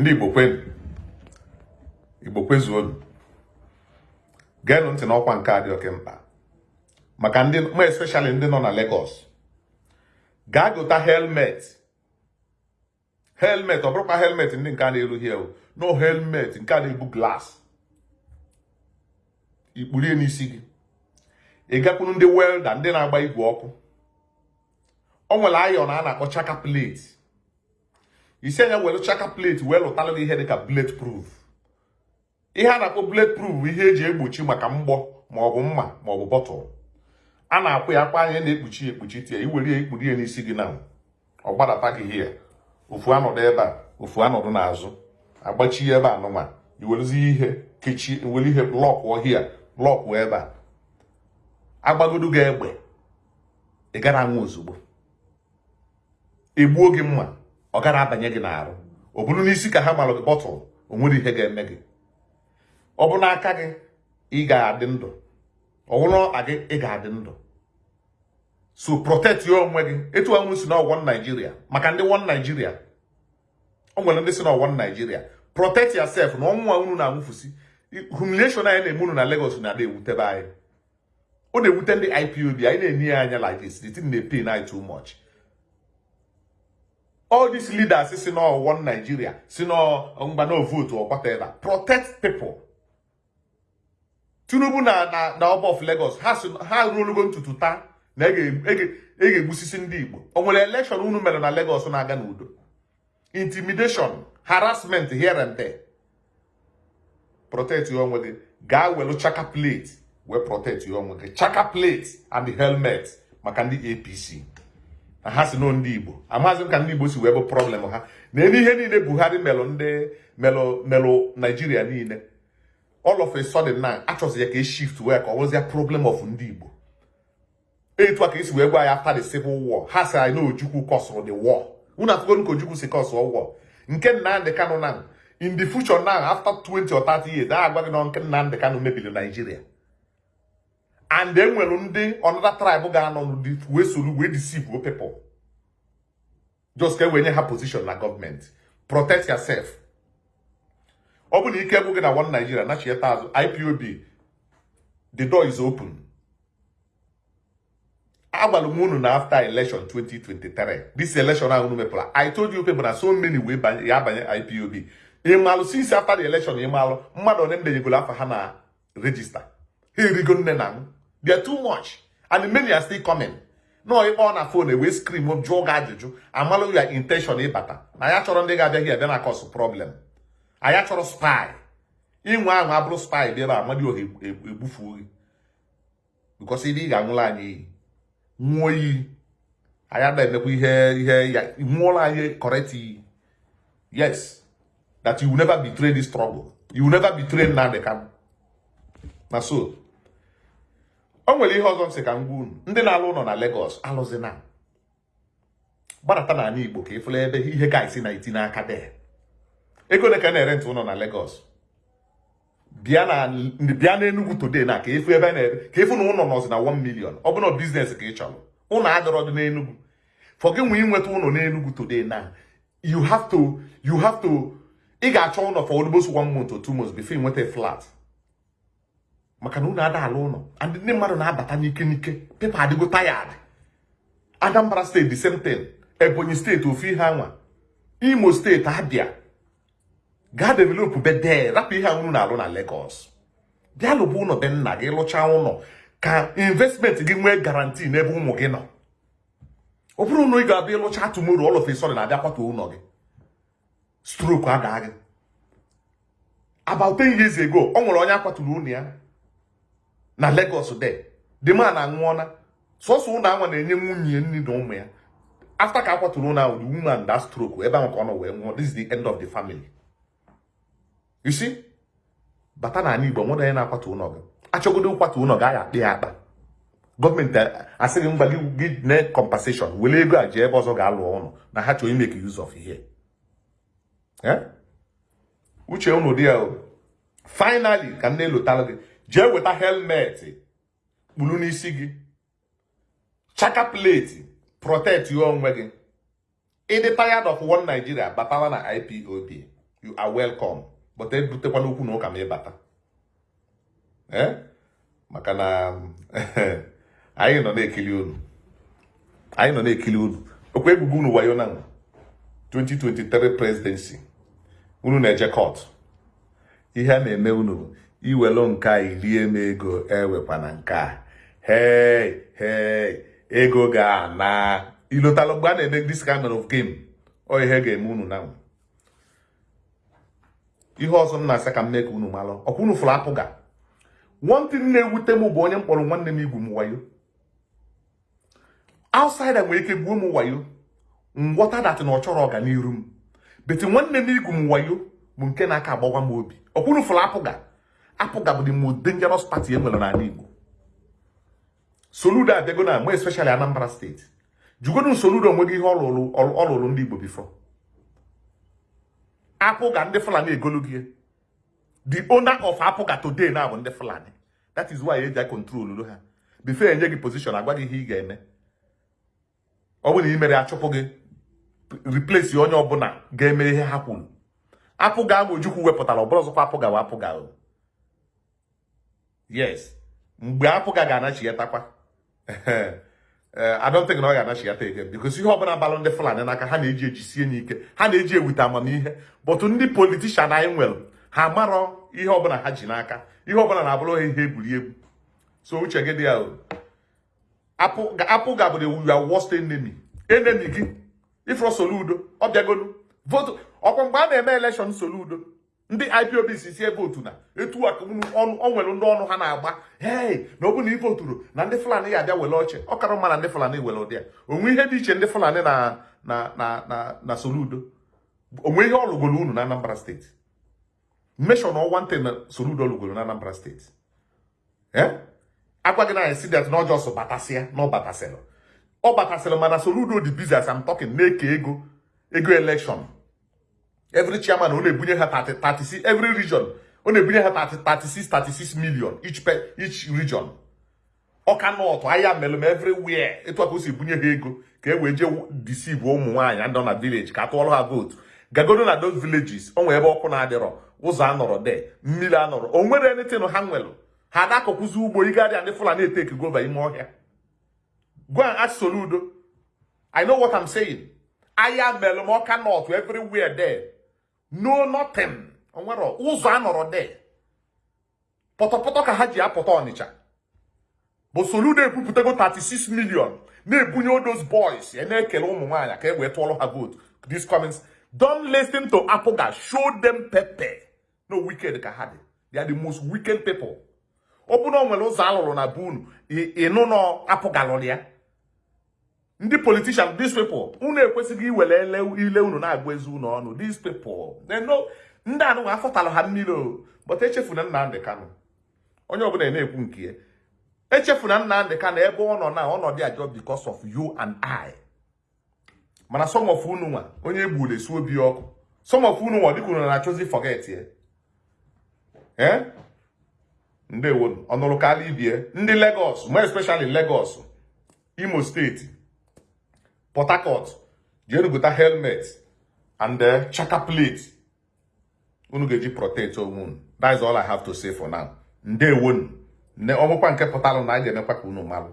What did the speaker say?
ndị igbo kwenu igbo kwezuonu geenụ ntị n'ọkwa nke a dị oke mkpa. Maka ndị ma especially ndị nọ na Lagos. Gaa gota helmet. Helmet ọ bụrụkwa helmet ndị nke a na-erughị ewu no helmet nke a na-ebu glass. Ikpurie n'isi gị. Ị gakwuru ndị welda ndị na-agba igwe ọkụ. O nwere ayọn a na-akpọ chaka plate. Isi anya were chaka plate wee lụtalụ gị ihe dịka bullet proof. Ihe a na-akpọ bullet proof bụ ihe eji egbochi maka mgbọ maọbụ mma maọbụ bọtụl a na-akwụ ya akpa anya na-ekpuchi ekpuchi tie iwere ya ikpuri ya n'isi gị na ọ gbadata gị hie ofu anọdụ ebe a ofu anọdụ n'azụ. Agbachi ebe a nụnwa iwerezi ihe kechie were ihe blọkụ hia blọkụ ebe a. Agbagodo gị egbe. Ị gara anwụ ozugbo. Egbuo gị mma. Ọ gara abanye gị n'arụ. Ọ bụrụ n'isi ka ha malụ gị bọtụl o nwere ihe ga-eme gị. Ọ bụ n'aka gị ị ga-adị ndụ. Ọ bụrụ na gị ị ga-adị ndụ. So protect ya onwe gị. Etu anwụ si na Nigeria maka ndị won Nigeria. O nwere ndị si na ọwọ Nigeria. Protect yourself na ọnwụnwa unu na-anwụfusi. Humiliation anyị na-eme unu na Lagos na-ada ewutebe anyị. Ọ na-ewute ndị IPOB anyị na-enye ya anya like this. The thing na too much. All these leaders si na one Nigeria si na mgba no vote or whatever. Protect people. Tinubu na na na ọba of Lagos ha si ha ruolugo ntutu taa na ege egbusisi ndị Igbo. O nwere election unu mere na Lagos na-aga n'udo. Intimidation harassment here and there. Protect onwe gị gaa welu chaka plate. Wee protect onwe gị chaka plate and helmet maka ndị APC na ha si nọ ndị Igbo. Amaghịzị m ka ndị Igbo si wee bụ problem ha. Na ebe ihe niile Buhari melụ ndị melụ melụ Naijiria niile all of a sudden na achọzi ya ka e shift wee ka ọ problem of ndị Igbo. Etu a ka esi wee gwa ya after the civil war. Ha si anyị na Ojukwu kọsụrụ the war. Unu atụgonu ka Ojukwu si kọsụọ war. Nke Nnamdị Kanụ na in the future now after 20 or 30 years a agwa gị na nke Nnamdị Kanụ mebiri Naijiria and e nwere ndị another tribe ga-anọ n'ụdị wee soro wee deceive people. Just ka e wee nye ha position na gọọmenti protect yourself. Ọ bụ na ike gwụ gị na one Nigeria nachieta azụ IPOB the door is open. Agwara m unu na after election 2023 this election ahụ unu I told you people na so many wee ya abanye IPOB ịmalụ since after the election ịmalụ mmadụ one ndenyegoro afa ha na register. Ha erigo nne na m. they are too much. And many are still coming. Nọọ ịkpọ na fon wee scream jụọ gị ajụjụ amalụ ya intention ịbata na ya chọrọ ndị ga-abịa gị abịa na cause problem. Anyị chọrọ spy. Inwe ahụ abụrụ spy bịa ebe amadi oha egbufuo gị ndị ị ga-anwụrụ anyị iyi nwụọ iyi anyị ada emekwa ihe ihe ya nwụọla anyị correct iyi yes. That you will never betray this struggle you will never betray Nnamdi Kanu na so o nwere ihe ọzọ m sị ka m gwa unu. Ndị na-alụ ụlọ na Lagos alụzina gbadata n'ala Igbo ka ịfụla ebe ihe gaisi na eti n'aka dee. Ego ole ka na-ere ntụ ụlọ na Lagos. Bịa n'Enugu today na ka efu ebe na-ere ka efu na ụlọ nọzi na 1 million. Ọ bụrụ na ka ị chọrọ. Ụlọ adọrọ dị n'Enugu for gị nwee inweta ụlọ n'Enugu today na you have to you have to ị ga-achọ ụlọ for almost one month or two months before ị nweta flat. Maka na unu ada ala ụlọ ndị mmadụ na-abata n'ike n'ike. Pepa adịgo tired. Anambra steeti thing. Ebonyi steeti ofu ihe anwa. Imo steeti Abia. Gaa develop bedee rapụ ihe unu na-alụ na Lagos. Bịa lụba ụlọ be nna gị lụchaa ụlọ ka investment gị nwee garanti n'ebe ụmụ gị nọ. Ọ bụrụ na ị ga-abịa ịlụcha tumoro all of a sudden na-abịa kwatu ụlọ gị. Stroke adaa gị about 10 years ago ọ nwere onye akwaturu ụlọ ya. Na Lagos de the man anwụọna sọsọ ụlọ anwa na-enye nwunye nri na ụmụ ya. After ka akwaturu ụlọ ahụ the woman that stroke ebe ahụ ka ọ nọ wee nwụọ. This is the end of the family. You see? Bata na ala Igbo nwere onye na-akwatu ụlọ gị. Achọgodo nkwatu ụlọ gị agha akpị ya akpa. Gọọmenti asịghị mgba gị gị ne compensation were ego a jee ebe ọzọ ga-alụ ụlọ na ha chọrọ imeke use of ihe. Uche unu dị ya finally ka m na-elotara gị jee weta helmet kpuru n'isi gị. Chaka plate protect ya onwe gị. Ịdị tired of one Nigeria batala na IPOB you are welcome. But ebutekwana okwu na ụka ma ịbata ee maka na anyị nọ na-ekili unu. Anyị nọ na-ekili unu. Okwu egwugo unu wayo na 2023 presidency. Unu na-eje court. Ihe a na-eme unu iwelu nke a irie m ego ewekwana nke a. Hei hei ego ga-ana. Ilotalụ mgbe a na-eme this kind of game. Ọ ihe ga-eme unu na ihe ọzọ m na-asị ka m mee ka unu malụ. Ọkwa unu fụrụ apụ ga one thing na-ewute m bụ onye mkpọrọ nwanne m igwu m wayo. Outsider nwere ike gbuo m wayo. Ngwọta dat na ọ chọrọ ọganiru m. Beti nwanne m igwu m wayo bụ nke na-aka agbawa m obi. Ọkwa unu fụrụ apụga. Apụga bụ the most dangerous party e nwere n'ala Igbo. Soludo abịago na mo especially Anambra steeti jugodu Soludo o nweghị ihe ọ ndị Igbo before. Apụga ndị Fulani egologie the owner of apụga today na bụ ndị Fulani. That is why eji control ha. Before enye gị position agwa gị ihe ị ga-eme. Ọ bụrụ na ị mere achụpụ gị replace onye ọbụla ga-eme ihe ha kwuru. Apụga ahụ Ojukwu wepụtara ọ bụrụ ọzọkwa apụga wa apụga yes. Mgbe apụga ga-anachigatakwa I don't think na ọ ga-anachighata again because ihe ọbụla balụ ndị Fulani n'aka ha na-eji ejisie n'ike ha na-eji ewute amamihe. Bọtụ ndị politishan anyị nwere ha marọ ihe ọbụla ha ji n'aka. Ihe ọbụla na-abụrụ ha ihe egwuregwu so uche gị dị ya apụ ga-abụrụ your worst enemy. Enemy gị. Ifro Soludo ọ bịagolu votu ọkwa mgbe a na-eme elekshọn Soludo. Ndị IPOB si sie votu na etu ọ nwere ndị ọnụ ha na-agba. Hei na ọ bụ na ivoturu na ndị Fulani ya abịa were oche ọ kara mma na ndị Fulani were ụdị ya onwe ihe dị iche ndị Fulani na na na na Soludo onwe ihe ọ unu na Anambra steeti mmeshọ na ọnwa ntị na Soludo lụgoro na Anambra steeti agwa gị na esi dat na ọjọọ so batasịa na ọ batasịrị ọ batasịrị mana Soludo dị busy as I'm talking na-eke ego ego election. Every chairman ọ na-ebunye ha 36 every region ọ na-ebunye ha 36 36 million each per each region. Ọka nọtụ ahịa melụm everywhere. Etu aka o si bunye ha ego ka e wee jee deceive ụmụ nwaanyị ndị na village ka atụọrọ ha votu gagodo na those villages o nwere ebe ọkụ na-adịrọ ụzọ anọrọ de mmiri anọrọ o nwere anything ha nwelụ? Ha na-akọkwụzi ugbo ịgadịa ndị Fulani eteki gova ime ọhịa. Go and ask Soludo I know what I'm saying. Ahịa melụm ọka nọtụ everywhere there. No nothing onwere ụzọ anọrọ de. Pọtọpọtọ ka ha ji apụta ọnịcha bụ Soludo ebupụtago 36 million. Na-ebunye those boys. Ya na-ekele ụmụ nwaanyị ka e wee tụọrọ ha vote this comments don't listen to apụga show them pepe. No wicked ka ha dị they are the most wicked people. Ọ bụrụ na o nwere ụzọ alụrụ na be ịnụ nọ apụga lụrụ ya ndị politician these people unu ekwesịghị iwere ile unu na-agba ezi unu ọnụ. These people they know. Ndị anụ afọtalụ ha mmiri o. But echefuna Nnamdị Kanụ onye ọbụla na-ekwu nke ya. Echefuna Nnamdị Kanụ ebe ọ nọ na ọnọdụ ajọ because of you and I. Mana some of unu nwa onye egburu esu obi ọkụ. Some of unu nwa dịka unu na-achọzi forget ee ndewo ọnụrụ kala ibie ndị Lagos more especially Lagos Imo steeti Port Harcourt jenuguta helmet. And uh, chaka plate unu ga-eji protect onwe unu that is all I have to say for now. Ndewonu ne ọmụkwa nke pụtalụ na a ga-emekwa ka unu malụ